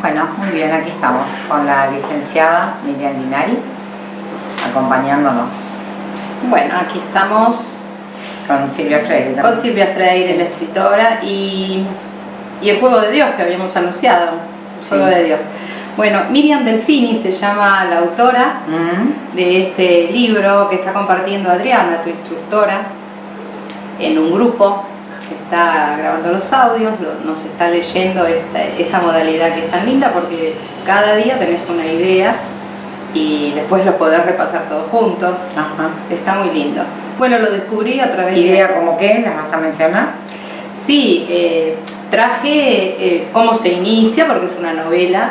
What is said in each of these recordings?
Bueno, muy bien, aquí estamos con la licenciada Miriam Linari, acompañándonos Bueno, aquí estamos con Silvia Freire. con también. Silvia Freire, Sí. la escritora, y, y el Juego de Dios que habíamos anunciado, el Sí. Juego de Dios. Bueno, Miriam Delfini se llama la autora Mm, de este libro que está compartiendo Adriana, tu instructora, en un grupo que está grabando los audios, lo- nos está leyendo esta, esta modalidad que es tan linda porque cada día tenés una idea y después lo podés repasar todos juntos. Ajá. Está muy lindo. Bueno, lo descubrí a través de... ¿Idea como qué? ¿Las vas a mencionar? Sí, eh, traje eh, cómo se inicia, porque es una novela,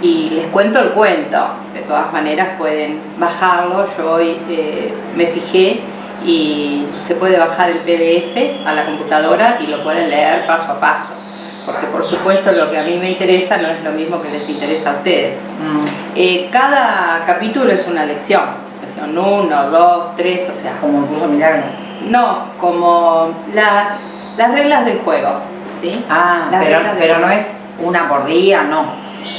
y les cuento el cuento. De todas maneras pueden bajarlo, yo hoy eh, me fijé y se puede bajar el PDF a la computadora y lo pueden leer paso a paso. Porque por supuesto lo que a mí me interesa no es lo mismo que les interesa a ustedes. Mm, Eh, cada capítulo es una lección, lección 1, 2, 3, o sea, como el curso milagro. no, como las, las reglas del juego, ¿sí? Ah, Las pero, pero no es una por día, no.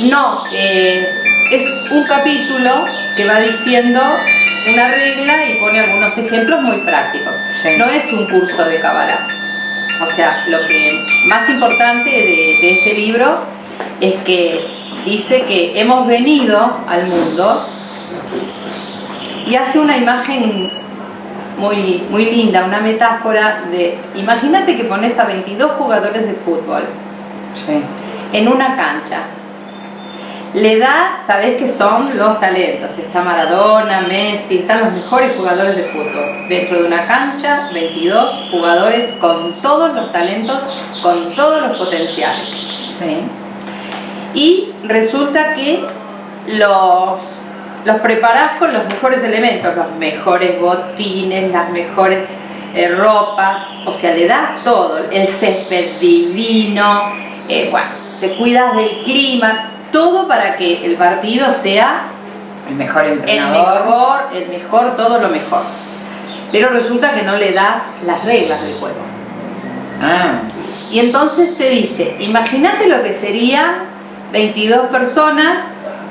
No, eh, es un capítulo que va diciendo una regla y pone algunos ejemplos muy prácticos. Sí. No es un curso de Kabbalah. O sea, lo que más importante de, de este libro es que dice que hemos venido al mundo y hace una imagen muy, muy linda, una metáfora de, imagínate que pones a 22 jugadores de fútbol Sí. en una cancha. Le da, sabés que son los talentos. Está Maradona, Messi, están los mejores jugadores de fútbol. Dentro de una cancha, 22 jugadores con todos los talentos, con todos los potenciales. Sí. Y resulta que los, los preparás con los mejores elementos, los mejores botines, las mejores eh, ropas, o sea, le das todo, el césped divino, eh, bueno, te cuidas del clima, todo para que el partido sea El mejor el entrenador. mejor, el mejor, todo lo mejor. Pero resulta que no le das las reglas del juego. Ah, Y entonces te dice, imagínate lo que sería 22 personas,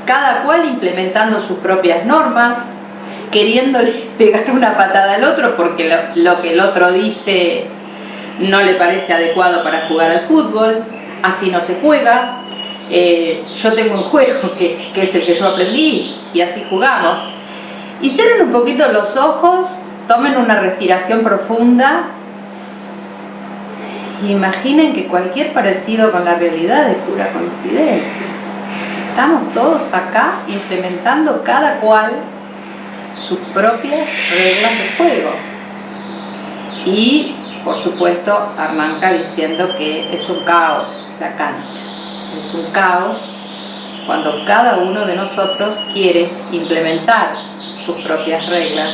cada cual implementando sus propias normas, queriéndole pegar una patada al otro porque lo, lo que el otro dice no le parece adecuado para jugar al fútbol, así no se juega. Eh, yo tengo un juego que, es el que yo aprendí y así jugamos. Y cierren un poquito los ojos, tomen una respiración profunda y imaginen que cualquier parecido con la realidad es pura coincidencia. Estamos todos acá implementando cada cual sus propias reglas de juego. Y, por supuesto, arranca diciendo que es un caos la cancha. Es un caos cuando cada uno de nosotros quiere implementar sus propias reglas.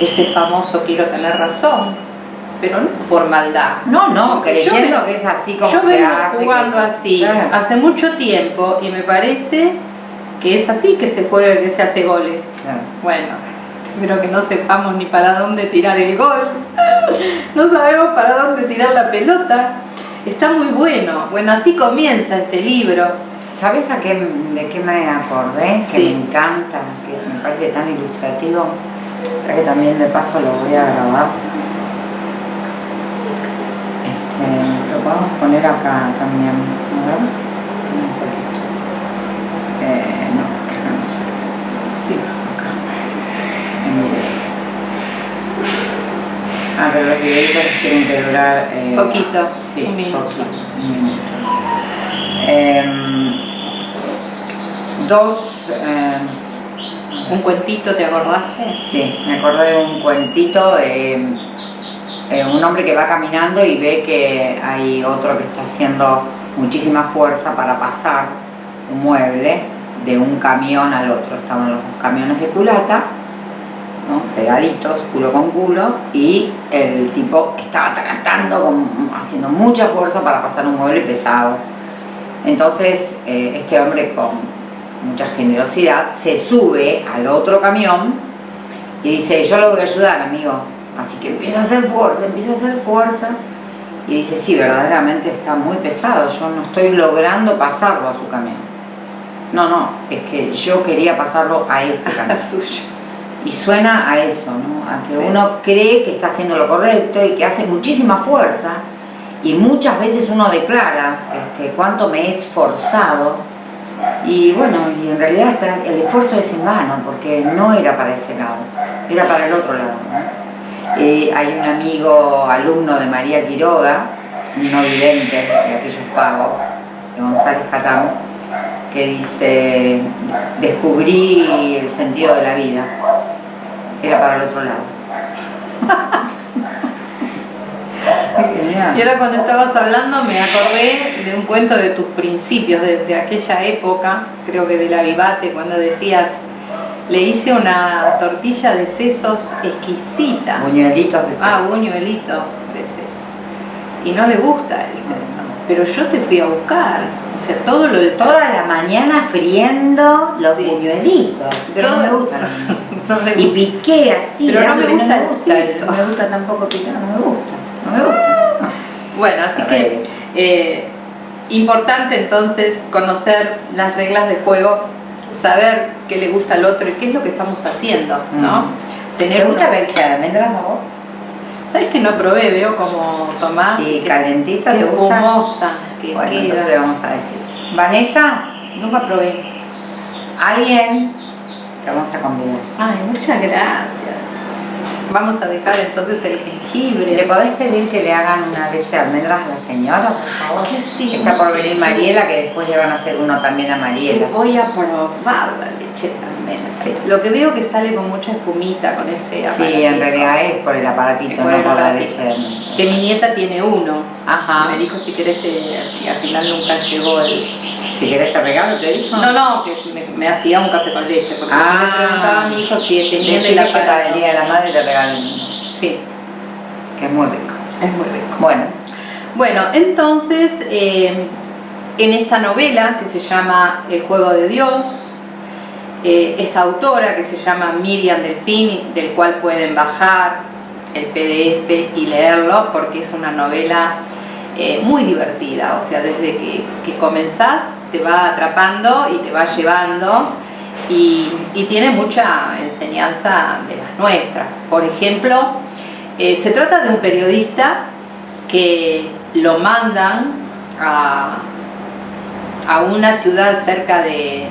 Ese famoso quiero tener razón, pero no por maldad. no, no, creyendo me- que es así como Yo se vengo hace. jugando que- así Claro. hace mucho tiempo y me parece que es así que se juega, que se hace goles. Claro. Bueno, pero que no sepamos ni para dónde tirar el gol. No sabemos para dónde tirar la pelota. Está muy bueno. Bueno, así comienza este libro. ¿Sabes a qué, de qué me acordé? Que Sí. me encanta, que me parece tan ilustrativo. Creo que también de paso lo voy a grabar. Este, lo podemos poner acá también. A ver. Un poquito. Eh, no, acá no se Sí, acá. En video. Los videitos tienen que durar... eh, Poquito, Sí, un minuto. poquito, un minuto. Em, dos... em, Un cuentito, ¿te acordaste? Sí, me acordé de un cuentito de eh, un hombre que va caminando y ve que hay otro que está haciendo muchísima fuerza para pasar un mueble de un camión al otro. Estaban los dos camiones de culata. Pegaditos, culo con culo, y el tipo estaba tratando, con- haciendo mucha fuerza para pasar un mueble pesado. Entonces, eh, este hombre con mucha generosidad se sube al otro camión y dice, yo lo voy a ayudar, amigo. Así que empieza a hacer fuerza, empieza a hacer fuerza y dice, sí, verdaderamente está muy pesado, yo no estoy logrando pasarlo a su camión. No, no, es que yo quería pasarlo a ese camión. suyo. Y suena a eso, ¿no? A que uno cree que está haciendo lo correcto y que hace muchísima fuerza y muchas veces uno declara este, cuánto me he esforzado y bueno, y en realidad el esfuerzo es en vano porque no era para ese lado, era para el otro lado. Eh, hay un amigo, alumno de María Quiroga, no vidente de aquellos pagos, de González Catán, que dice, descubrí el sentido de la vida, era para el otro lado. Y ahora cuando estabas hablando me acordé de un cuento de tus principios, de, aquella época, creo que de la Vivate, cuando decías, le hice una tortilla de sesos exquisita. Buñuelitos de seso. Ah, buñuelito de seso. Y no le gusta el seso. Pero yo te fui a buscar. Sea, todo lo del Toda la mañana friendo los buñuelitos. Pero no me gustan Y piqué así. Pero no me gusta, el seso. No me gusta tampoco picar, no me gusta. No me gusta. Bueno, así que eh, importante entonces conocer las reglas de juego, saber qué le gusta al otro y qué es lo que estamos haciendo, ¿no? Mm. Tener ¿Te gusta una... de almendras a vos? ¿Sabes que no probé? Veo como Tomás. ¿Y calentita te gusta? Que bueno, entonces le vamos a decir. Vanessa, nunca probé. ¿Alguien? Te vamos a convidar. Ay, muchas gracias. Vamos a dejar entonces el jengibre. ¿Le podés pedir que le hagan una leche de almendras a la señora, por favor? Sí. Está por venir Mariela, que después le van a hacer uno también a Mariela. Voy a probar la leche de almendras. Sí. Lo que veo que sale con mucha espumita con ese aparatito. Sí, en realidad es por el aparatito, no por la leche. Que mi nieta tiene uno. Ajá. Me dijo si querés te... y al final nunca llegó el... Si querés te regalo, te dijo. No, no, que me, hacía un café con leche. Porque ah. yo le preguntaba a mi hijo si tenía el aparato. de la madre te Sí. Que es muy rico. Es muy rico. Bueno. Bueno, entonces, eh, en esta novela que se llama El juego de Dios, eh, esta autora que se llama Miriam Delfín, del cual pueden bajar el PDF y leerlo porque es una novela eh, muy divertida, o sea, desde que, que, comenzás te va atrapando y te va llevando y, tiene mucha enseñanza de las nuestras. Por ejemplo, eh, se trata de un periodista que lo mandan a, una ciudad cerca de,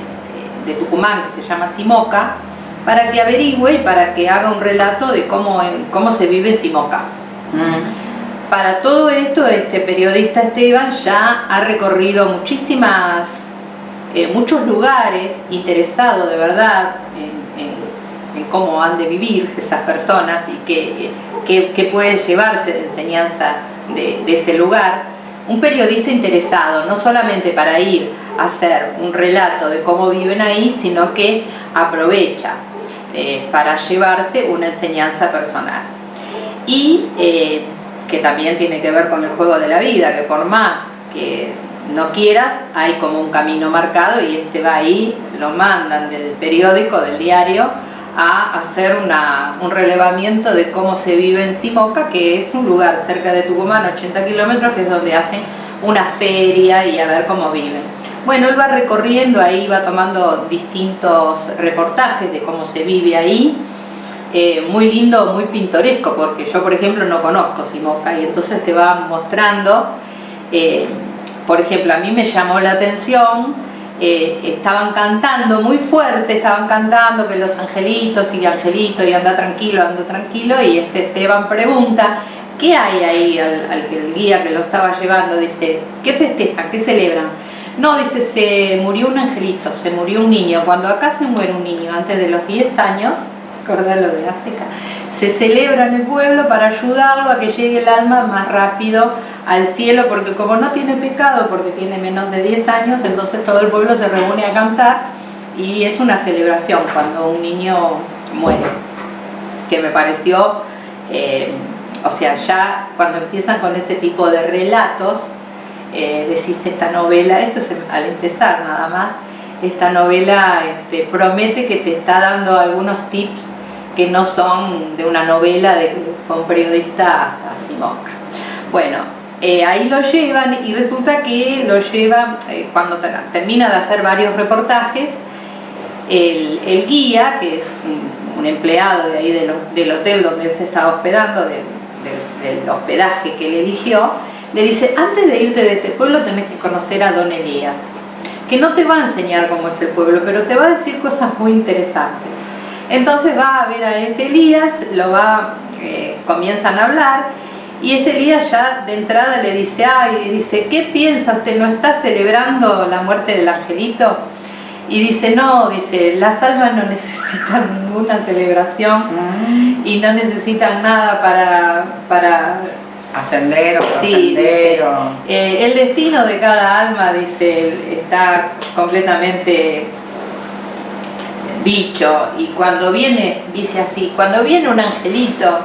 Tucumán que se llama Simoca para que averigüe y para que haga un relato de cómo, cómo se vive en Simoca. Mm. Para todo esto, este periodista Esteban ya ha recorrido muchísimas, eh, muchos lugares, interesado de verdad en, cómo han de vivir esas personas y que que, puede llevarse de enseñanza de, ese lugar, un periodista interesado, no solamente para ir hacer un relato de cómo viven ahí, sino que aprovecha eh, para llevarse una enseñanza personal. Y eh, que también tiene que ver con el juego de la vida, que por más que no quieras, hay como un camino marcado y este va ahí, lo mandan del periódico, del diario, a hacer un relevamiento de cómo se vive en Simoca, que es un lugar cerca de Tucumán, 80 kilómetros, que es donde hacen una feria y a ver cómo viven. Bueno, él va recorriendo ahí, va tomando distintos reportajes de cómo se vive ahí, eh, muy lindo, muy pintoresco, porque yo por ejemplo no conozco Simoca y entonces te va mostrando, eh, por ejemplo, a mí me llamó la atención eh, estaban cantando muy fuerte, estaban cantando que los angelitos y angelito y anda tranquilo, anda tranquilo y este Esteban pregunta ¿qué hay ahí al, que el guía que lo estaba llevando? Dice, ¿qué festejan? ¿qué celebran? No, dice, se murió un angelito, se murió un niño. Cuando acá se muere un niño antes de los 10 años, lo de África, se celebra en el pueblo para ayudarlo a que llegue el alma más rápido al cielo, porque como no tiene pecado, porque tiene menos de 10 años, entonces todo el pueblo se reúne a cantar y es una celebración cuando un niño muere, que me pareció, eh, o sea, ya cuando empiezan con ese tipo de relatos, eh, decís esta novela, esto es al empezar nada más, esta novela este, promete que te está dando algunos tips que no son de una novela de un periodista hasta Simonca. Bueno, Eh, ahí lo llevan y resulta que lo lleva, eh, cuando termina de hacer varios reportajes, el, guía, que es un, empleado de ahí del, hotel donde él se estaba hospedando, del hospedaje que él eligió, le dice, antes de irte de este pueblo tenés que conocer a Don Elías, que no te va a enseñar cómo es el pueblo, pero te va a decir cosas muy interesantes. Entonces va a ver a este Elías, lo va, eh, comienzan a hablar, y este Elías ya de entrada le dice, ay, dice, ¿qué piensa usted? ¿No está celebrando la muerte del angelito? Y dice, no, dice, las almas no necesitan ninguna celebración mm. y no necesitan nada para, para ascender o sí, eh, el destino de cada alma, dice, está completamente dicho y cuando viene, dice así, cuando viene un angelito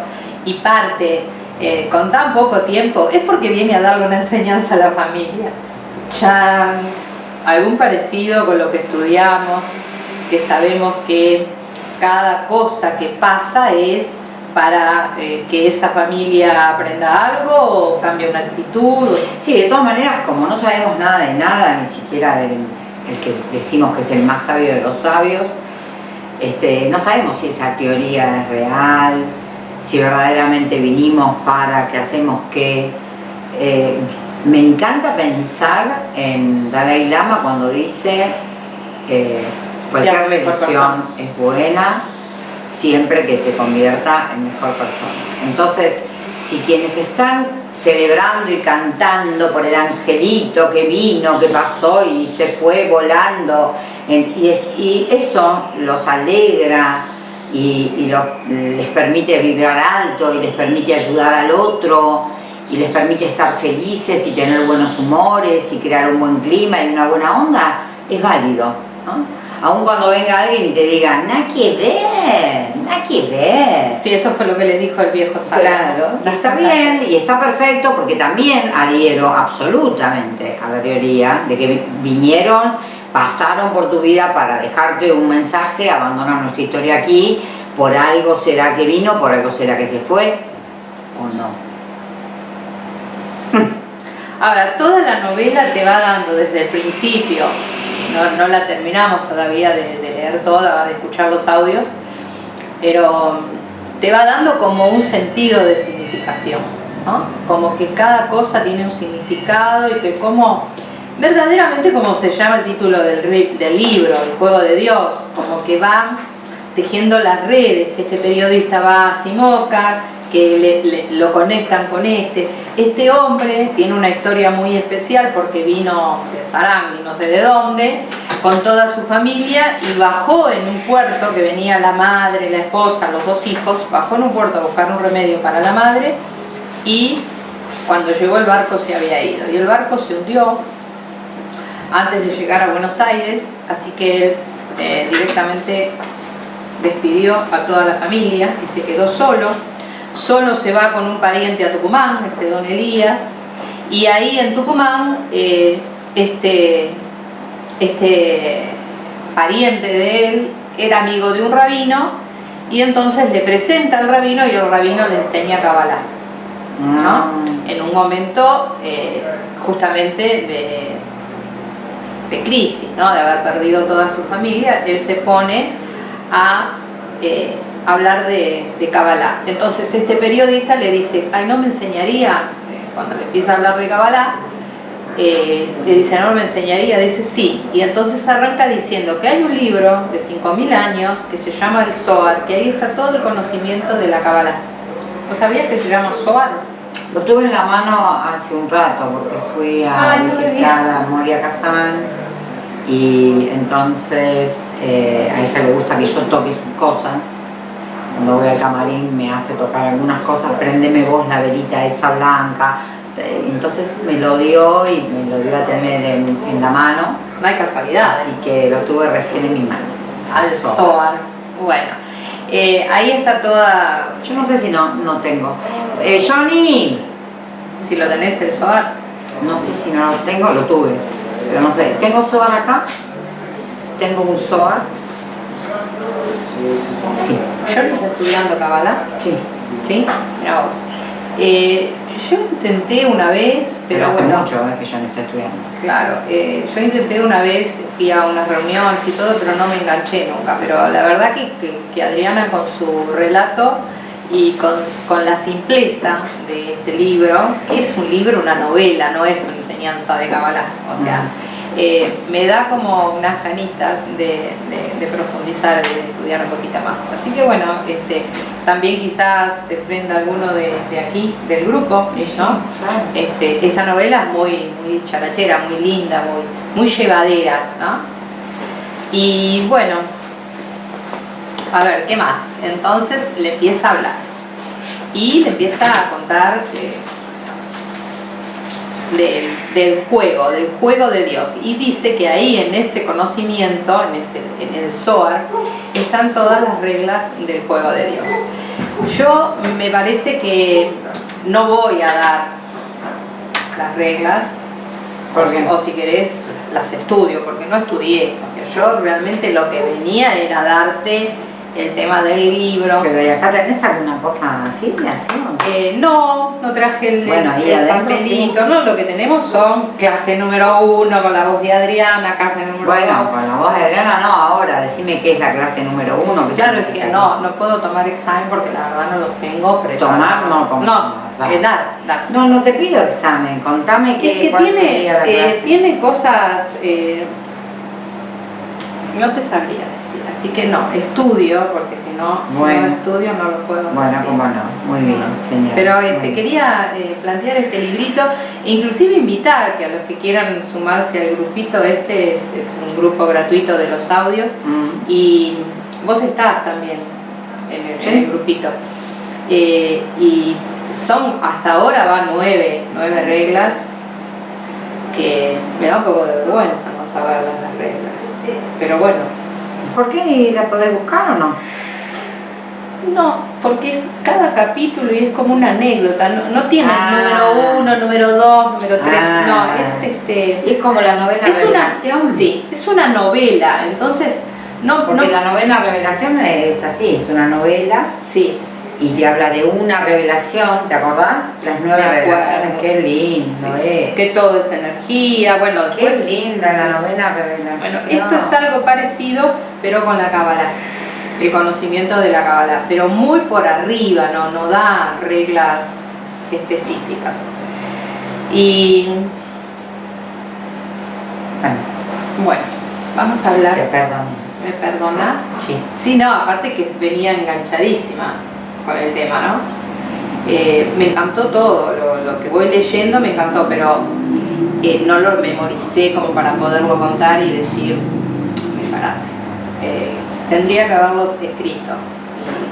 y parte eh, con tan poco tiempo, es porque viene a darle una enseñanza a la familia. Chan, algún parecido con lo que estudiamos, que sabemos que cada cosa que pasa es para eh, que esa familia aprenda algo o cambie una actitud? Sí, de todas maneras, como no sabemos nada de nada, ni siquiera del el que decimos que es el más sabio de los sabios, este, no sabemos si esa teoría es real, si verdaderamente vinimos para, que hacemos qué. Eh, me encanta pensar en Dalai Lama cuando dice eh, cualquier religión es buena, siempre que te convierta en mejor persona. Entonces, si quienes están celebrando y cantando por el angelito que vino, que pasó y se fue volando, y, eso los alegra y, les permite vibrar alto y les permite ayudar al otro y les permite estar felices y tener buenos humores y crear un buen clima y una buena onda, es válido. Aun cuando venga alguien y te diga, nada que ver, nada que ver. Sí, esto fue lo que le dijo el viejo Claro, está bien y está perfecto porque también adhiero absolutamente a la teoría de que vinieron, pasaron por tu vida para dejarte un mensaje, abandonar nuestra historia aquí, por algo será que vino, por algo será que se fue, o no. Ahora, toda la novela te va dando desde el principio no, la terminamos todavía de, leer toda, de escuchar los audios, pero te va dando como un sentido de significación, ¿no? como que cada cosa tiene un significado y que como verdaderamente como se llama el título del, del libro, el juego de Dios, como que va tejiendo las redes, que este periodista va a Simoca, que lo conectan con este. Este hombre tiene una historia muy especial porque vino de Sarang y no sé de dónde, con toda su familia y bajó en un puerto que venía la madre, la esposa, los dos hijos, bajó en un puerto a buscar un remedio para la madre y cuando llegó el barco se había ido y el barco se hundió antes de llegar a Buenos Aires, así que él eh, directamente despidió a toda la familia y se quedó solo solo se va con un pariente a Tucumán, este don Elías, y ahí en Tucumán eh, este, este pariente de él era amigo de un rabino y entonces le presenta al rabino y el rabino le enseña Kabbalah. ¿no? Ah. En un momento eh, justamente de, de crisis, ¿no? de haber perdido toda su familia, él se pone a eh, hablar de, de Kabbalah. Entonces este periodista le dice, ay, no me enseñaría, eh, cuando le empieza a hablar de Kabbalah, eh, le dice, no me enseñaría, dice sí, y entonces arranca diciendo que hay un libro de 5.000 años que se llama el Zohar, que ahí está todo el conocimiento de la Kabbalah. ¿No sabías que se llama Zohar? Lo tuve en la mano hace un rato porque fui a visitar a Moria Kazan y entonces eh, a ella le gusta que yo toque sus cosas cuando voy al camarín me hace tocar algunas cosas, prendeme vos la velita esa blanca, entonces me lo dio y me lo dio a tener en, la mano. No hay casualidad. Así que lo tuve recién en mi mano. Al Soar. Bueno, eh, ahí está toda... Yo no sé si no, no tengo. Eh, Johnny. Si lo tenés el Soar. No sé si no lo tengo, lo tuve. Pero no sé, ¿tengo Soar acá? Tengo un Soar Sí. ¿Yo está estudiando Kabbalah? Sí. ¿Sí? Mira vos. Eh, yo intenté una vez, pero, hace bueno, mucho que yo no estoy estudiando. Claro, eh, yo intenté una vez, fui a unas reuniones y todo, pero no me enganché nunca. Pero la verdad que, que- que Adriana con su relato y con, con la simpleza de este libro, que es un libro, una novela, no es una enseñanza de Kabbalah, o sea, eh, me da como unas ganitas de, de- de profundizar, de estudiar un poquito más. Así que bueno, este, también quizás se prenda alguno de, de aquí, del grupo, sí, ¿no? claro. Este, esta novela es muy, muy charachera, muy linda, muy, muy llevadera, ¿no? Y bueno, a ver, ¿qué más? Entonces le empieza a hablar y le empieza a contar eh, del, del juego, del juego de Dios. Y dice que ahí en ese conocimiento, en, ese, en el Zohar, están todas las reglas del juego de Dios. Yo me parece que no voy a dar las reglas, o si querés las estudio, porque no estudié. O sea, yo realmente lo que venía era darte el tema del libro. Pero ¿y acá tenés alguna cosa así de? Eh, no, no traje el, Bueno, el adentro papelito, no, lo que tenemos son clase número uno con la voz de Adriana, clase número Bueno, dos. con la voz de Adriana no, ahora decime qué es la clase número uno. Que Claro, es que no, no puedo tomar examen porque la verdad no lo tengo preparado. Tomar no, como- No, eh, dar, dar. No, no te pido examen, contame Es qué, que cuál tiene, sería la eh, clase. tiene cosas, eh, no te sabría decir, así que no, estudio, porque si no, si Bueno. no estudio no lo puedo Bueno, decir. cómo no, muy bien, señor. Pero Muy este, bien. quería eh, plantear este librito e inclusive invitar que a los que quieran sumarse al grupito, este es, es un grupo gratuito de los audios Mm. y vos estás también en el, Sí. en el grupito. Eh, y son, hasta ahora van nueve, nueve reglas que me da un poco de vergüenza no saberlas las reglas. Pero bueno, ¿Por qué la podés buscar o no? No, porque es cada capítulo y es como una anécdota, no, no tiene Ah. número uno, número dos, número tres, Ah. no, es este. Es como la novela Es una, Revelación. sí, es una novela, entonces no, Porque no, la novela Revelación es así, es una novela sí, y te habla de una revelación, ¿te acordás? Las nueve revelaciones, qué lindo es. que todo es energía, bueno, Qué después, linda la novela Revelación. bueno, esto es algo parecido, pero con la Kabbalah, el conocimiento de la Kabbalah, pero muy por arriba, no, no da reglas específicas. Y Bueno, bueno, vamos a te hablar, perdono. ¿me perdona? Sí. Sí, no, aparte que venía enganchadísima con el tema, ¿no? Eh, me encantó todo, lo, que voy leyendo me encantó, pero eh, no lo memoricé como para poderlo contar y decir, disparate. Eh, tendría que haberlo escrito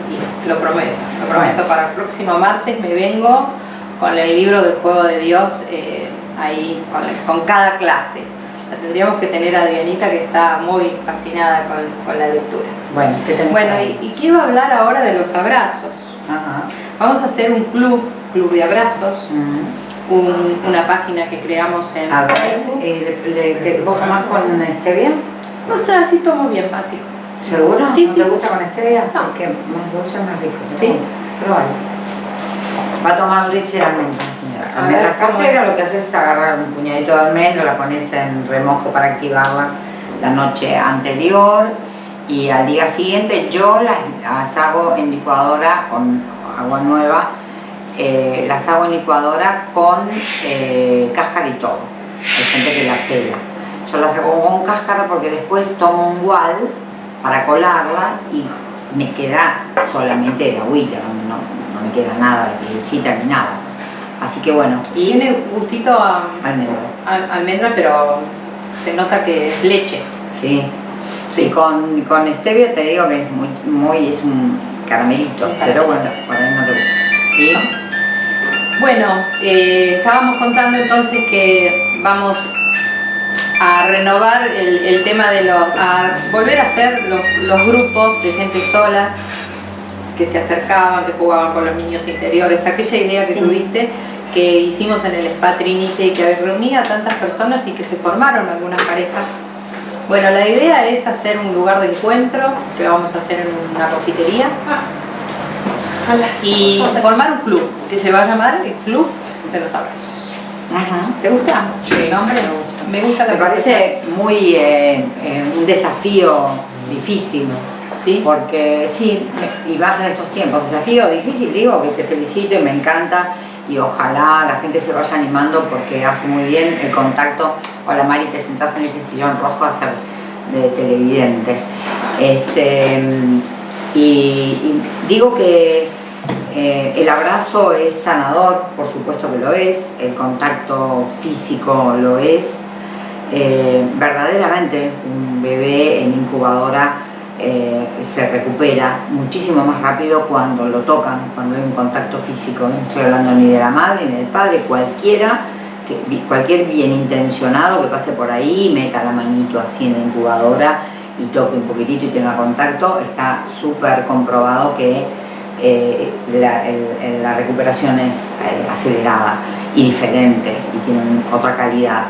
y, lo prometo, lo prometo. Para el próximo martes me vengo con el libro del juego de Dios ahí, con cada clase. La tendríamos que tener a Adrianita que está muy fascinada con, con la lectura. Bueno, ¿qué Bueno, y, y quiero hablar ahora de los abrazos. Ajá. Vamos a hacer un club, club de abrazos, un- una página que creamos en A ver, Facebook. eh, ¿vos tomás con stevia? No sé, así tomo bien básico. ¿Seguro? Sí, ¿No sí. te gusta con stevia? No. Porque más dulce, más rico. pero Sí. bueno, Probalo. Va a tomar leche de almendra, señora. A Almendra ver, ¿cómo casera, lo que haces es agarrar un puñadito de almendra, la pones en remojo para activarlas la noche anterior y al día siguiente yo las, las hago en licuadora con agua nueva, eh, las hago en licuadora con eh, cáscara y todo. Hay gente que la pela. Yo las hago con cáscara porque después tomo un gual para colarla y me queda solamente el agüita, no, no- me queda nada de pielcita ni nada. Así que bueno, y Tiene gustito a, almendras. a- almendra, pero se nota que es leche. Sí. Sí. Y con, con stevia te digo que es muy, muy es un caramelito, pero bueno, por ahí no te gusta. ¿Sí? Bueno, eh, estábamos contando entonces que vamos a renovar el, el tema de los, a volver a hacer los, los grupos de gente sola que se acercaban, que jugaban con los niños interiores, aquella idea que tuviste que hicimos en el Spa Trinity que reunía a tantas personas y que se formaron algunas parejas. Bueno, la idea es hacer un lugar de encuentro que vamos a hacer en una confitería y formar un club que se va a llamar el Club de los Abrazos. ¿Te gusta? Sí, el nombre? me gusta. Me gusta la Me parece muy eh, eh, un desafío difícil. ¿Sí? Porque sí, y más en estos tiempos, desafío difícil, digo que te felicito y me encanta y ojalá la gente se vaya animando porque hace muy bien el contacto. Hola Mari, te sentás en ese sillón rojo a ser de televidente. Este, y, y digo que eh, el abrazo es sanador, por supuesto que lo es, el contacto físico lo es. Eh, verdaderamente un bebé en incubadora eh, se recupera muchísimo más rápido cuando lo tocan, cuando hay un contacto físico. No estoy hablando ni de la madre ni del padre, cualquiera, cualquier bien intencionado que pase por ahí, meta la manito así en la incubadora y toque un poquitito y tenga contacto, está súper comprobado que eh, la, recuperación es eh, acelerada y diferente y tiene otra calidad.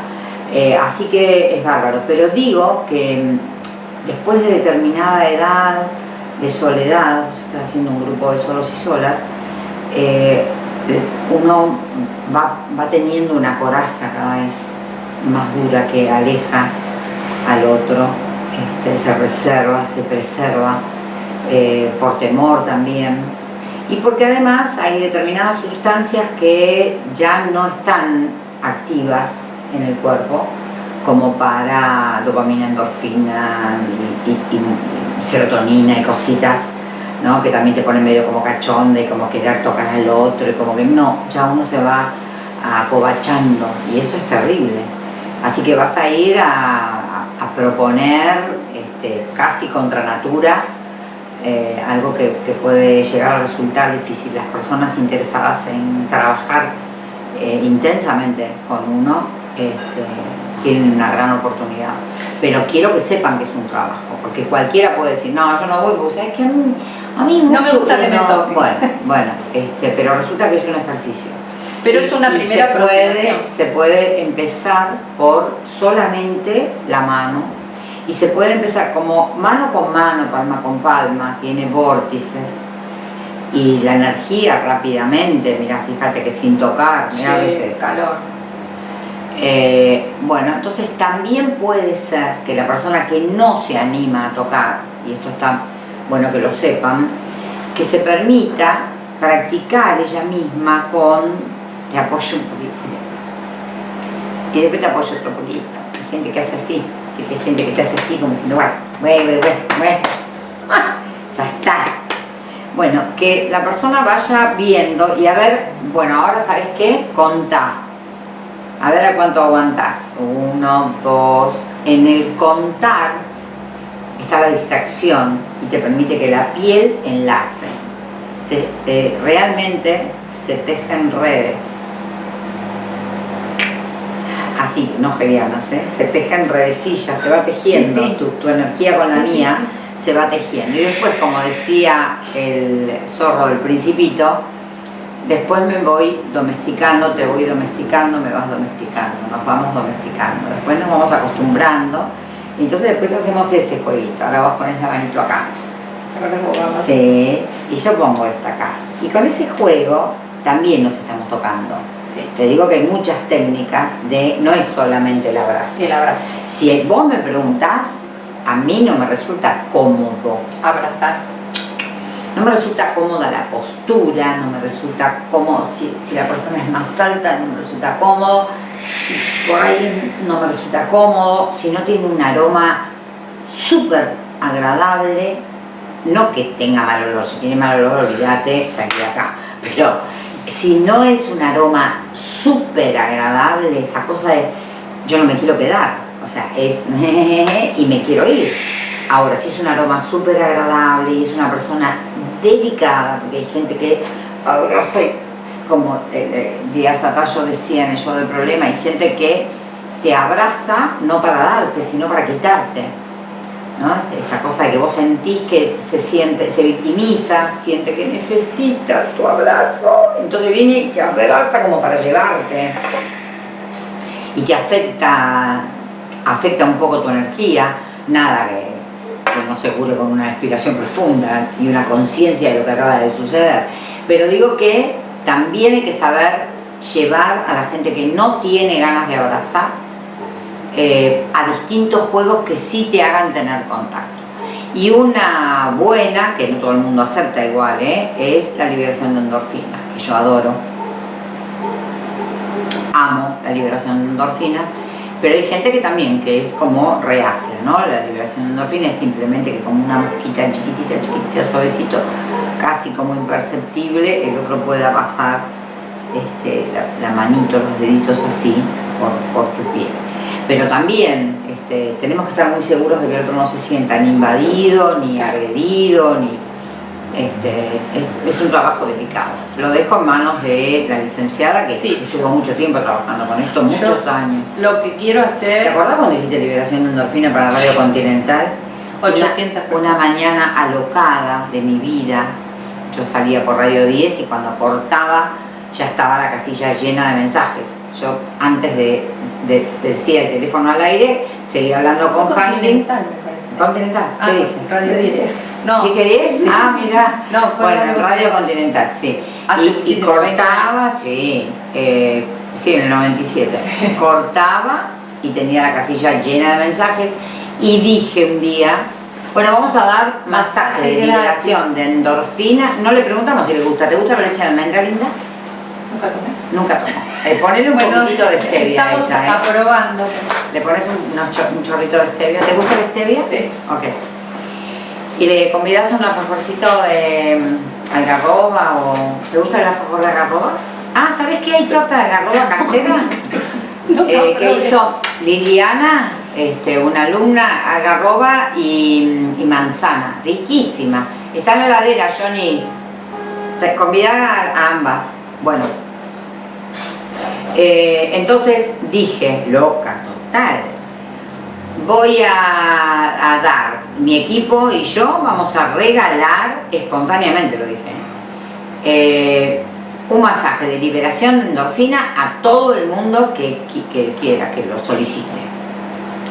Así que es bárbaro, pero digo que mm, después de determinada edad de soledad, se está haciendo un grupo de solos y solas, uno va, teniendo una coraza cada vez más dura que aleja al otro, este, se reserva, se preserva, por temor también, y porque además hay determinadas sustancias que ya no están activas en el cuerpo como para dopamina, endorfina y, serotonina y cositas ¿no? que también te ponen medio como cachonde y como querer tocar al otro y como que no, ya uno se va acobachando y eso es terrible así que vas a ir a, proponer este, casi contra natura eh, algo que, puede llegar a resultar difícil. Las personas interesadas en trabajar eh, intensamente con uno este, tienen una gran oportunidad. Pero quiero que sepan que es un trabajo, porque cualquiera puede decir, no, yo no voy, porque sabes que a mí, a mí no me gusta que me toque. Bueno, bueno este, pero resulta que es un ejercicio. Pero es una primera se puede, se puede empezar por solamente la mano y se puede empezar como mano con mano, palma con palma, tiene vórtices y la energía rápidamente, mira, fíjate que sin tocar, mira sí, a calor. Eh, bueno, entonces también puede ser que la persona que no se anima a tocar, y esto está bueno que lo sepan, que se permita practicar ella misma con, te apoyo un poquito, y después te apoyo otro poquito, hay gente que hace así, hay gente que te hace así como diciendo, bueno, bueno, bueno, ah, ya está. Bueno, que la persona vaya viendo y a ver, bueno, ahora ¿sabes qué? Contá. A ver a cuánto aguantás. Uno, dos. En el contar está la distracción y te permite que la piel enlace. realmente se tejen redes así, no gevianas, ¿eh? se tejen redecillas, se va tejiendo, Tu, energía con la mía se va tejiendo. Y después, como decía el zorro del principito, después me voy domesticando, te voy domesticando, me vas domesticando, nos vamos domesticando. Después nos vamos acostumbrando y entonces después hacemos ese jueguito. Ahora vos pones la manito acá. Sí, y yo pongo esta acá. Y con ese juego también nos estamos tocando. Te digo que hay muchas técnicas de, no es solamente el abrazo. el abrazo. Si vos me preguntás, a mí no me resulta cómodo. Abrazar. No me resulta cómoda la postura, no me resulta cómodo, si, la persona es más alta no me resulta cómodo, si por ahí no me resulta cómodo, si no tiene un aroma súper agradable, no que tenga mal olor, si tiene mal olor olvídate, saqué de acá, pero si no es un aroma súper agradable, esta cosa de yo no me quiero quedar, o sea, es y me quiero ir. Ahora, si es un aroma súper agradable y es una persona dedicada, porque hay gente que y, como eh, Díaz Atallo decía en el del problema, hay gente que te abraza no para darte, sino para quitarte. Este, esta cosa de que vos sentís que se siente, se victimiza, siente que necesita tu abrazo, entonces viene y te abraza como para llevarte y te afecta, afecta un poco tu energía, nada que que no se cure con una inspiración profunda y una conciencia de lo que acaba de suceder. Pero digo que también hay que saber llevar a la gente que no tiene ganas de abrazar eh, a distintos juegos que sí te hagan tener contacto. Y una buena, que no todo el mundo acepta igual, ¿eh? es la liberación de endorfinas, que yo adoro. Amo la liberación de endorfinas, pero hay gente que también, que es como reacia, ¿no? La liberación de endorfinas es simplemente que como una mosquita chiquitita, chiquitita, suavecito, casi como imperceptible, el otro pueda pasar este, la, manito, los deditos así por, por tu piel. Pero también este, tenemos que estar muy seguros de que el otro no se sienta ni invadido, ni agredido, ni... Este, es, un trabajo delicado. Lo dejo en manos de la licenciada que estuvo mucho tiempo trabajando con esto, muchos años. Lo que quiero hacer... ¿Te acordás cuando hiciste liberación de endorfina para Radio Continental? 800 una, una mañana alocada de mi vida, yo salía por Radio 10 y cuando cortaba ya estaba la casilla llena de mensajes. Yo antes de, decir el teléfono al aire, seguía hablando con Continental, me parece. Continental, ¿qué ah, dije? Radio 10. No. ¿Dije 10? Ah, mira. No, fue bueno, Radio, Radio Continental, sí. y, cortaba, sí, eh, sí, en el 97. Cortaba y tenía la casilla llena de mensajes y dije un día, bueno, vamos a dar masaje de liberación de endorfina. No le preguntamos si le gusta. ¿Te gusta la leche de almendra, Linda? Nunca tomé. Nunca tomó. Eh, ponele un poquito de stevia a ella, ¿eh? aprobando. Le pones un, un, chorrito de stevia. ¿Te gusta el stevia? Sí. Ok. Y le convidas un alfajorcito de mm, algarroba o... ¿Te gusta el alfajor de algarroba? Ah, ¿sabes qué? Hay torta de algarroba casera eh, que hizo Liliana, este, una alumna, algarroba y, y manzana. Riquísima. Está en la heladera, Johnny. Convida a ambas. Bueno, eh, entonces dije, loca, total, voy a, dar, mi equipo y yo vamos a regalar, espontáneamente lo dije, eh, un masaje de liberación de endorfina a todo el mundo que, quiera, que lo solicite.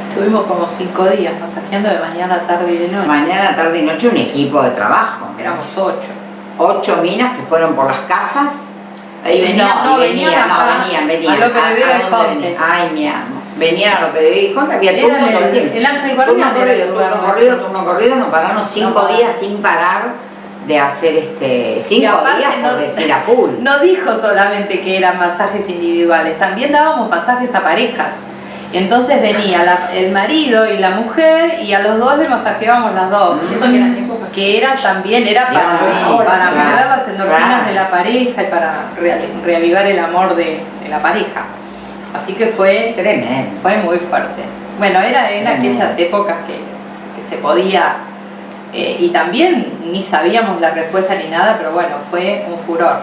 Estuvimos como cinco días masajeando de mañana, tarde y de noche. Mañana, tarde y noche un equipo de trabajo. Éramos ocho. Ocho minas que fueron por las casas Ahí venían, no, venían, no, venían, venían. A López de Vega Ay, mi amo. Venían a López de Vega y había turno todo el. El Ángel Guardián turno corrido, turno corrido, turno corrido, nos paramos cinco días sin parar de hacer este cinco días por decir a full. No dijo solamente que eran masajes individuales, también dábamos masajes a parejas. Entonces venía el marido y la mujer y a los dos le masajeábamos las dos. Mm. que era también, era para, para mover las endorfinas de la pareja y para reavivar el amor de, la pareja. Así que fue, Tremendo. fue muy fuerte. Bueno, era en aquellas épocas que, se podía eh, y también ni sabíamos la respuesta ni nada, pero bueno, fue un furor.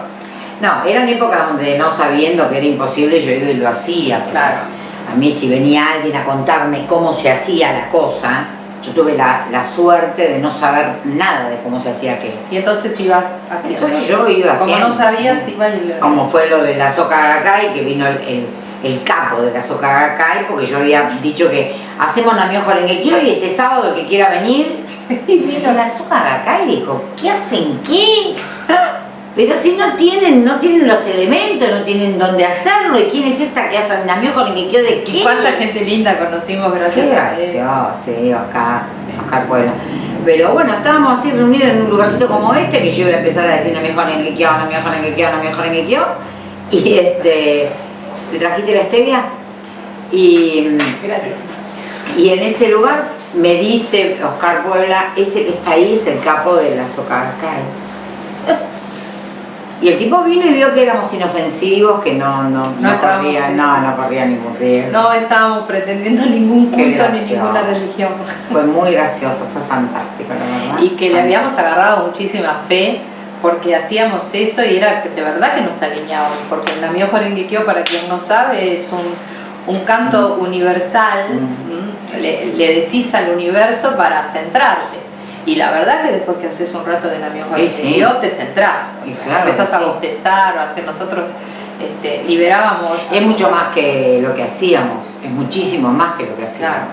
No, eran épocas donde no sabiendo que era imposible yo iba y lo hacía. Claro a mí si venía alguien a contarme cómo se hacía la cosa, yo tuve la, suerte de no saber nada de cómo se hacía qué. Y entonces ibas haciendo. Entonces yo iba haciendo. Como no sabías, iba y lo... Como fue lo de la Soca y que vino el, capo de la Soca porque yo había dicho que hacemos Namiojo Lenguequio y este sábado el que quiera venir. y vino la Soca y dijo, ¿qué hacen qué? Pero si no tienen, no tienen los elementos, no tienen dónde hacerlo, ¿y quién es esta que hace que quedó de qué? ¿Y cuánta gente linda conocimos gracias qué a eso? Sí, Oscar, sí. Oscar Puebla. Pero bueno, estábamos así reunidos en un lugarcito como este, que yo iba a empezar a decir quiero, la mejor en que quiero. Y este, ¿te trajiste la stevia? Y, Gracias. Y en ese lugar me dice Oscar Puebla, ese que está ahí es el capo de la Socaracay. Y el tipo vino y vio que éramos inofensivos, que no, no, no, corría, no, no corría ningún riesgo. No estábamos pretendiendo ningún culto ni ninguna religión. Fue muy gracioso, fue fantástico, la verdad. Y que le habíamos agarrado muchísima fe porque hacíamos eso y era de verdad que nos alineábamos, porque el Namio Jorenguiquio, para quien no sabe, es un, un canto mm. universal, mm. le, le decís al universo para centrarte y la verdad que después que haces un rato de Namio sí, te centrás, empezás a bostezar o a hacer nosotros este, liberábamos. Es mucho más que lo que hacíamos, es muchísimo más que lo que hacíamos.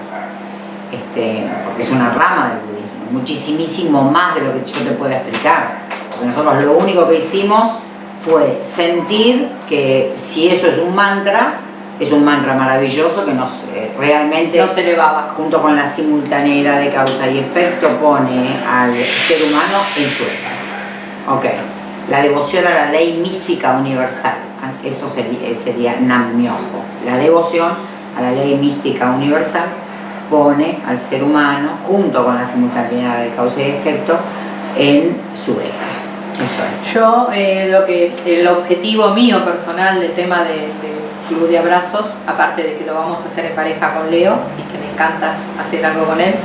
Este, porque es una rama del budismo. muchísimo más de lo que yo te puedo explicar. Porque nosotros lo único que hicimos fue sentir que si eso es un mantra, es un mantra maravilloso que nos eh, realmente nos elevaba. junto con la simultaneidad de causa y efecto pone al ser humano en su eje. Ok, la devoción a la ley mística universal, eso sería, sería Nam-myoho. La devoción a la ley mística universal pone al ser humano junto con la simultaneidad de causa y efecto en su eje. Es. Yo, eh, lo que, el objetivo mío personal del tema de, de club de abrazos, aparte de que lo vamos a hacer en pareja con Leo y que me encanta hacer algo con él,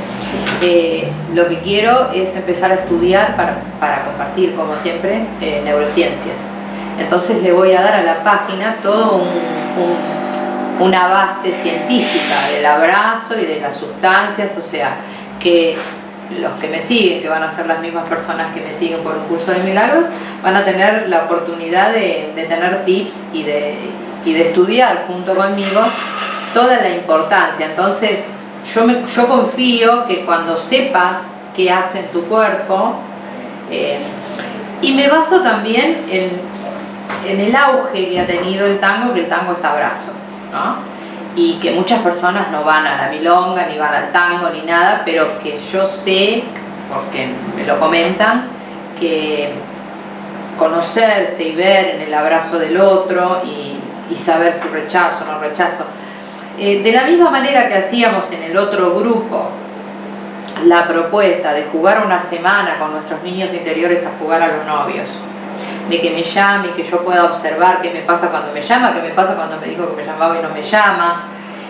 eh, lo que quiero es empezar a estudiar para, para compartir, como siempre, eh, neurociencias. Entonces le voy a dar a la página todo un, un, una base científica del abrazo y de las sustancias, o sea, que los que me siguen, que van a ser las mismas personas que me siguen por un curso de milagros, van a tener la oportunidad de, tener tips y de, y de estudiar junto conmigo toda la importancia. Entonces, yo, yo confío que cuando sepas qué hace en tu cuerpo, eh, y me baso también en, en, el auge que ha tenido el tango, que el tango es abrazo, ¿no? Y que muchas personas no van a la milonga, ni van al tango, ni nada, pero que yo sé, porque me lo comentan, que conocerse y ver en el abrazo del otro y saber si rechazo o no rechazo. Eh, de la misma manera que hacíamos en el otro grupo la propuesta de jugar una semana con nuestros niños interiores a jugar a los novios, de que me llame y que yo pueda observar qué me pasa cuando me llama, qué me pasa cuando me dijo que me llamaba y no me llama,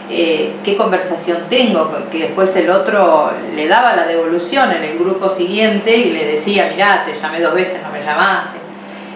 eh, qué conversación tengo, que después el otro le daba la devolución en el grupo siguiente y le decía, mirá, te llamé dos veces, no me llamaste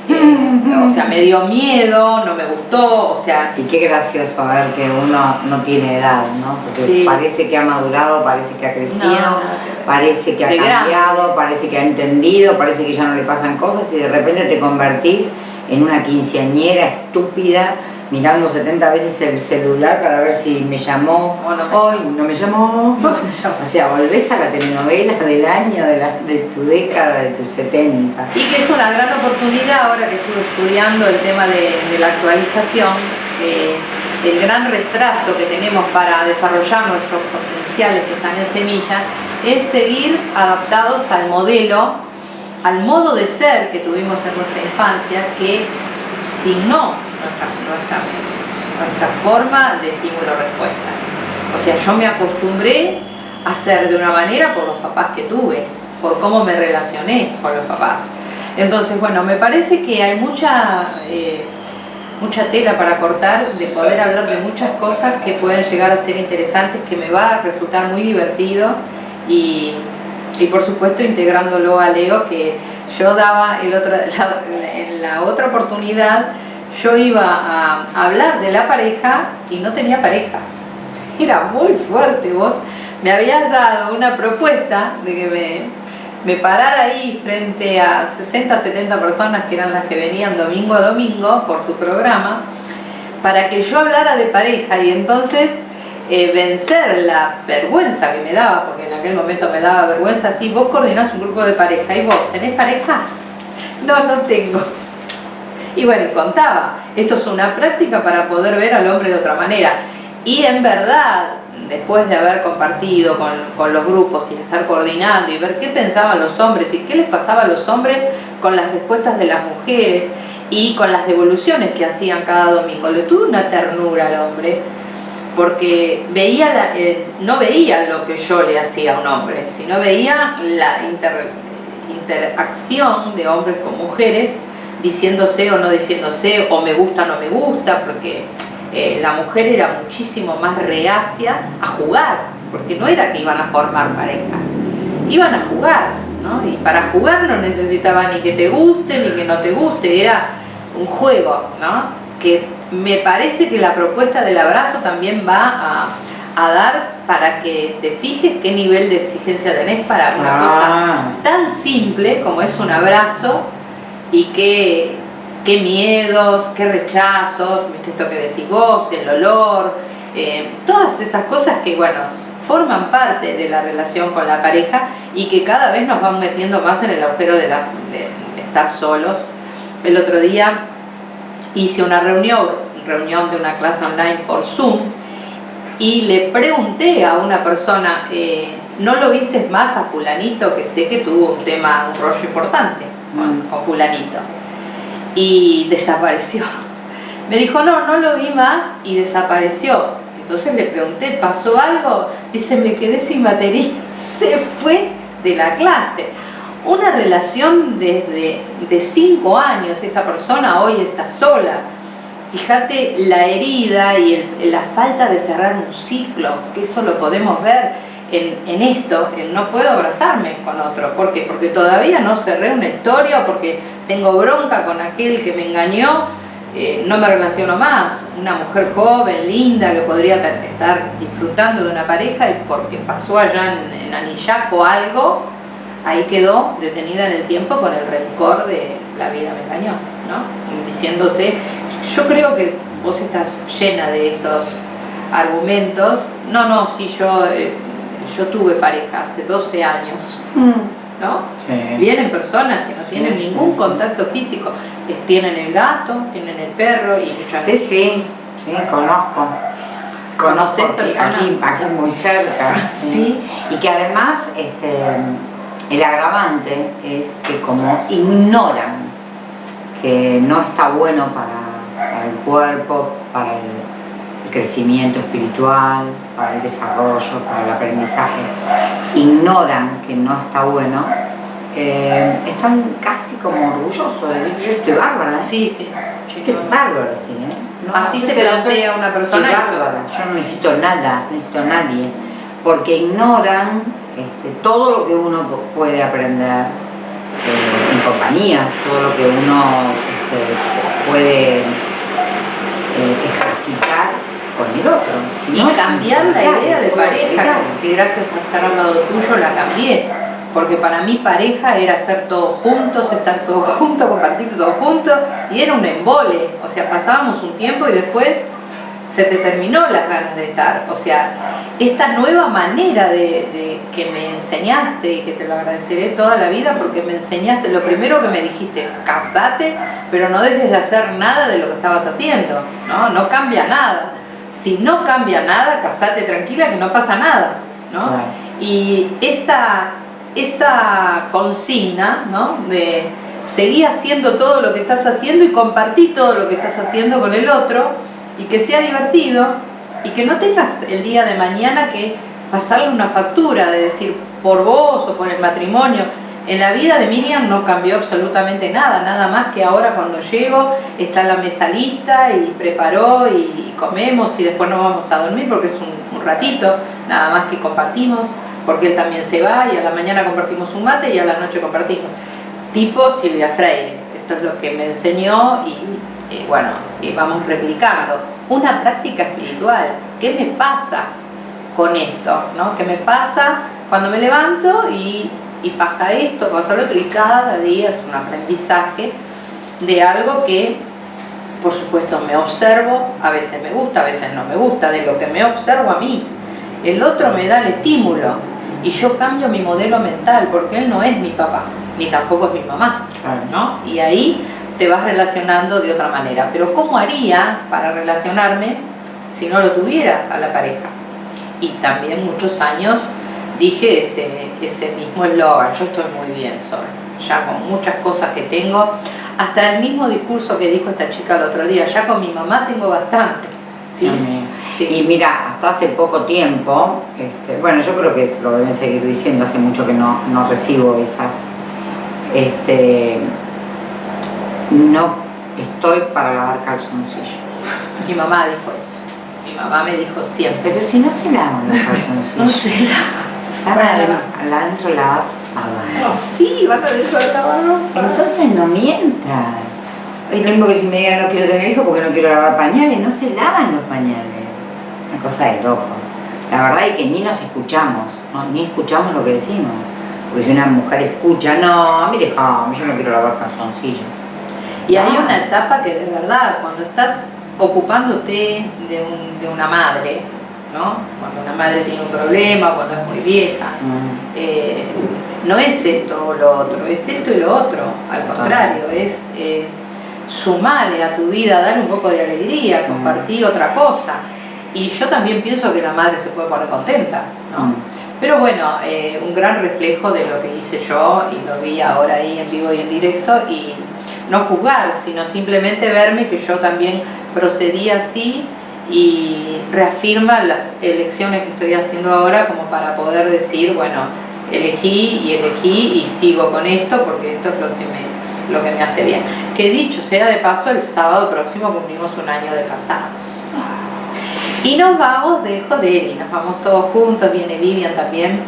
o sea, me dio miedo, no me gustó, o sea... Y qué gracioso ver que uno no tiene edad, ¿no? Porque parece que ha madurado, parece que ha crecido, parece que ha cambiado, parece que ha entendido, parece que ya no le pasan cosas y de repente te convertís en una quinceañera estúpida mirando 70 veces el celular para ver si me llamó hoy, no me llamó. o sea, volvés a la telenovela del año, de, la, de tu década, de tus 70. Y que es una gran oportunidad ahora que estuve estudiando el tema de, la actualización, eh, el gran retraso que tenemos para desarrollar nuestros potenciales que están en semilla, es seguir adaptados al modelo, al modo de ser que tuvimos en nuestra infancia, que si no nuestra, nuestra, forma de estímulo-respuesta. O sea, yo me acostumbré a ser de una manera por los papás que tuve, por cómo me relacioné con los papás. Entonces, bueno, me parece que hay mucha, eh, mucha tela para cortar, de poder hablar de muchas cosas que pueden llegar a ser interesantes, que me va a resultar muy divertido y, y por supuesto integrándolo a Leo, que yo daba el otro, en la otra oportunidad yo iba a hablar de la pareja y no tenía pareja. Era muy fuerte, vos me habías dado una propuesta de que me, me parara ahí frente a 60, 70 personas que eran las que venían domingo a domingo por tu programa, para que yo hablara de pareja y entonces eh, vencer la vergüenza que me daba, porque en aquel momento me daba vergüenza, si vos coordinás un grupo de pareja y vos tenés pareja, no, no tengo. Y bueno, contaba, esto es una práctica para poder ver al hombre de otra manera. Y en verdad, después de haber compartido con, los grupos y estar coordinando y ver qué pensaban los hombres y qué les pasaba a los hombres con las respuestas de las mujeres y con las devoluciones que hacían cada domingo, le tuve una ternura al hombre porque veía eh, no veía lo que yo le hacía a un hombre, sino veía la interacción de hombres con mujeres diciéndose o no diciéndose, o me gusta o no me gusta, porque eh, la mujer era muchísimo más reacia a jugar, porque no era que iban a formar pareja, iban a jugar, ¿no? Y para jugar no necesitaba ni que te guste ni que no te guste, era un juego, ¿no? Que me parece que la propuesta del abrazo también va a, a dar para que te fijes qué nivel de exigencia tenés para una cosa ah. tan simple como es un abrazo y qué, qué miedos, qué rechazos, ¿viste esto que decís vos, el olor, eh, todas esas cosas que, bueno, forman parte de la relación con la pareja y que cada vez nos van metiendo más en el agujero de, las, estar solos. El otro día hice una reunión, reunión de una clase online por Zoom y le pregunté a una persona, eh, ¿no lo viste más a fulanito que sé que tuvo un tema, un rollo importante con, fulanito? Y desapareció. Me dijo, no, no lo vi más y desapareció. Entonces le pregunté, ¿pasó algo? Dice, me quedé sin batería. Se fue de la clase. Una relación desde de cinco años, esa persona hoy está sola. Fíjate la herida y la falta de cerrar un ciclo, que eso lo podemos ver en, esto, en no puedo abrazarme con otro. ¿Por qué? Porque todavía no cerré una historia, porque tengo bronca con aquel que me engañó, eh, no me relaciono más. Una mujer joven, linda, que podría estar disfrutando de una pareja y porque pasó allá en, en Anillaco algo, ahí quedó detenida en el tiempo con el rencor de la vida me engañó, ¿no? Y diciéndote, yo creo que vos estás llena de estos argumentos. No, no, sí, yo, eh, yo tuve pareja hace 12 años, ¿no? Sí. Vienen personas que no tienen Sí, ningún sí. contacto físico, es- tienen el gato, tienen el perro y muchas Sí, sí, sí, conozco. ¿Conocés Conozco aquí, personas? aquí, aquí muy cerca. Sí. Y que además este, el agravante es que como ignoran que no está bueno para, para el cuerpo, para el crecimiento espiritual, para el desarrollo, para el aprendizaje, ignoran que no está bueno, eh, están casi como orgullosos de decir, yo estoy bárbara, Sí, sí. Estoy bárbaro, sí, ¿eh? No, Así yo se plantea una persona yo- bárbara, yo no necesito nada, no necesito a nadie, porque ignoran este, todo lo que uno pu- puede aprender eh, en compañía, todo lo que uno este, puede eh, ejercitar con el otro. Si y no cambiar la idea de pareja, que gracias a estar al lado tuyo la cambié. Porque para mí pareja era hacer todo juntos, estar todos juntos, compartir todo juntos, y era un embole. O sea, pasábamos un tiempo y después se te terminó las ganas de estar. O sea, esta nueva manera de, de que me enseñaste y que te lo agradeceré toda la vida porque me enseñaste, lo primero que me dijiste, casate, pero no dejes de hacer nada de lo que estabas haciendo, ¿no? No cambia nada. Si no cambia nada, casate tranquila que no pasa nada, ¿no? Claro. Y esa, esa consigna, ¿no? De seguir haciendo todo lo que estás haciendo y compartir todo lo que estás haciendo con el otro y que sea divertido y que no tengas el día de mañana que pasarle una factura de decir por vos o por el matrimonio. En la vida de Miriam no cambió absolutamente nada, nada más que ahora cuando llego está la mesa lista y preparó y comemos y después nos vamos a dormir porque es un, ratito, nada más que compartimos, porque él también se va y a la mañana compartimos un mate y a la noche compartimos. Tipo Silvia Freire, esto es lo que me enseñó y, y bueno, y vamos replicando. Una práctica espiritual, ¿qué me pasa con esto? ¿no? ¿Qué me pasa cuando me levanto y, y pasa esto, pasa lo otro? Y cada día es un aprendizaje de algo que, por supuesto, me observo, a veces me gusta, a veces no me gusta, de lo que me observo a mí. El otro me da el estímulo y yo cambio mi modelo mental porque él no es mi papá, ni tampoco es mi mamá. ¿no? Y ahí te vas relacionando de otra manera. Pero ¿cómo haría para relacionarme si no lo tuviera a la pareja? Y también muchos años dije ese, ese mismo eslogan, yo estoy muy bien sola, ya con muchas cosas que tengo, hasta el mismo discurso que dijo esta chica el otro día, ya con mi mamá tengo bastante. ¿sí? Y mira, hasta hace poco tiempo, este, bueno, yo creo que lo deben seguir diciendo, hace mucho que no, no recibo esas, este, no estoy para lavar calzoncillos. Mi mamá dijo eso, mi mamá me dijo siempre. Pero si no se lavan los calzoncillos, No sé, están adentro, adentro lavados. sí, van a dentro de lavarropa. Entonces no mientan. Es lo mismo que si me digan no quiero tener hijos porque no quiero lavar pañales, no se lavan los pañales. Una cosa de loco. La verdad es que ni nos escuchamos, ¿no? ni escuchamos lo que decimos. Porque si una mujer escucha, no, déjame, yo no quiero lavar calzoncillos. Y hay una etapa que de verdad, cuando estás ocupándote de, un- de una madre, ¿no? Cuando una madre tiene un problema, cuando es muy vieja. Eh, no es esto o lo otro, es esto y lo otro. Al contrario, es eh, sumarle a tu vida, dar un poco de alegría, compartir otra cosa. Y yo también pienso que la madre se puede poner contenta, ¿no? Pero bueno, eh, un gran reflejo de lo que hice yo y lo vi ahora ahí en vivo y en directo y no juzgar, sino simplemente verme que yo también procedí así y reafirma las elecciones que estoy haciendo ahora como para poder decir, bueno, elegí y elegí y sigo con esto porque esto es lo que me, lo que me hace bien. Que dicho sea de paso, el sábado próximo cumplimos un año de casados. Y nos vamos de Jodeli, nos vamos todos juntos, viene Vivian también,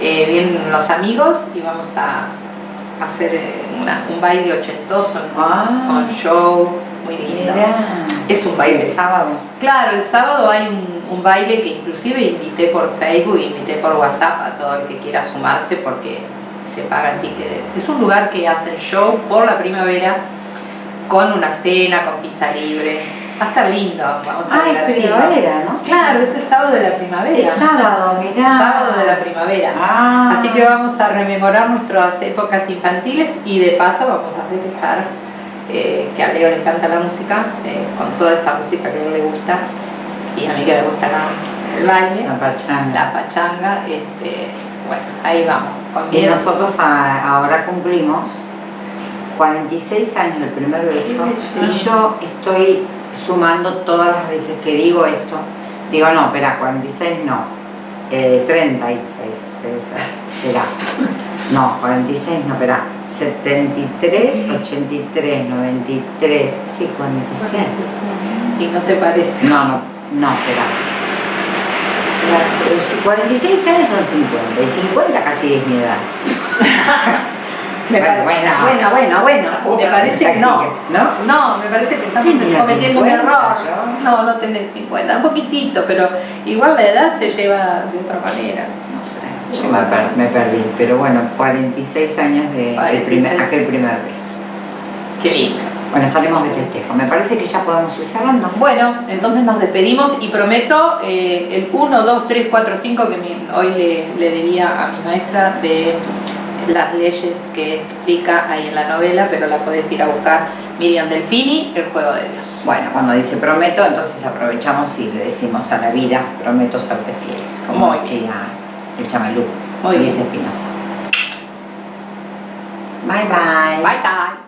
eh, vienen los amigos y vamos a hacer eh, una- un baile ochentoso ¿no? Ah. con show, muy lindo. Es un baile. El sábado. Claro, el sábado hay un, un baile que inclusive invité por Facebook, invité por WhatsApp a todo el que quiera sumarse porque se paga el ticket. Es un lugar que hacen show por la primavera con una cena, con pizza libre. Va a estar lindo, vamos a Ah, es primavera, ¿no? Claro, es el sábado de la primavera. Es sábado, mirá. Sábado de la primavera. Ah. Así que vamos a rememorar nuestras épocas infantiles y de paso vamos a festejar eh, que a Leo le encanta la música, eh, con toda esa música que a él le gusta y a mí que me gusta la- el baile, La pachanga. la pachanga. Este, bueno, ahí vamos. Con Y miedo. nosotros a- ahora cumplimos 46 años del primer beso y yo estoy sumando todas las veces que digo esto. Digo, no, espera, 46 no, eh, 36 debe ser. Espera, no, 46 no, espera. 73, 83, 93, sí, 46. Y no te parece. No, no, no, espera. Pero si 46 años son 50 y 50 casi es mi edad. Me Bueno, bueno. bueno, bueno, bueno. Me parece que no. ¿No? No, me parece que estamos cometiendo un 50 error. yo. No, no tenés 50, un poquitito, pero igual la edad se lleva de otra manera. Yo me, per- me perdí, pero bueno, 46 años de el 46. primer, aquel primer beso. Qué lindo. Bueno, estaremos de festejo. Me parece que ya podemos ir cerrando. Bueno, entonces nos despedimos y prometo eh, el 1, 2, 3, 4, 5 que mi- hoy le, le debía a mi maestra de las leyes que explica ahí en la novela, pero la podés ir a buscar Miriam Delfini, El Juego de Dios. Bueno, cuando dice prometo, entonces aprovechamos y le decimos a la vida, prometo fiel, como Muy decía el chamalú, Muy Luis bien. Espinosa. Bye bye. Bye bye.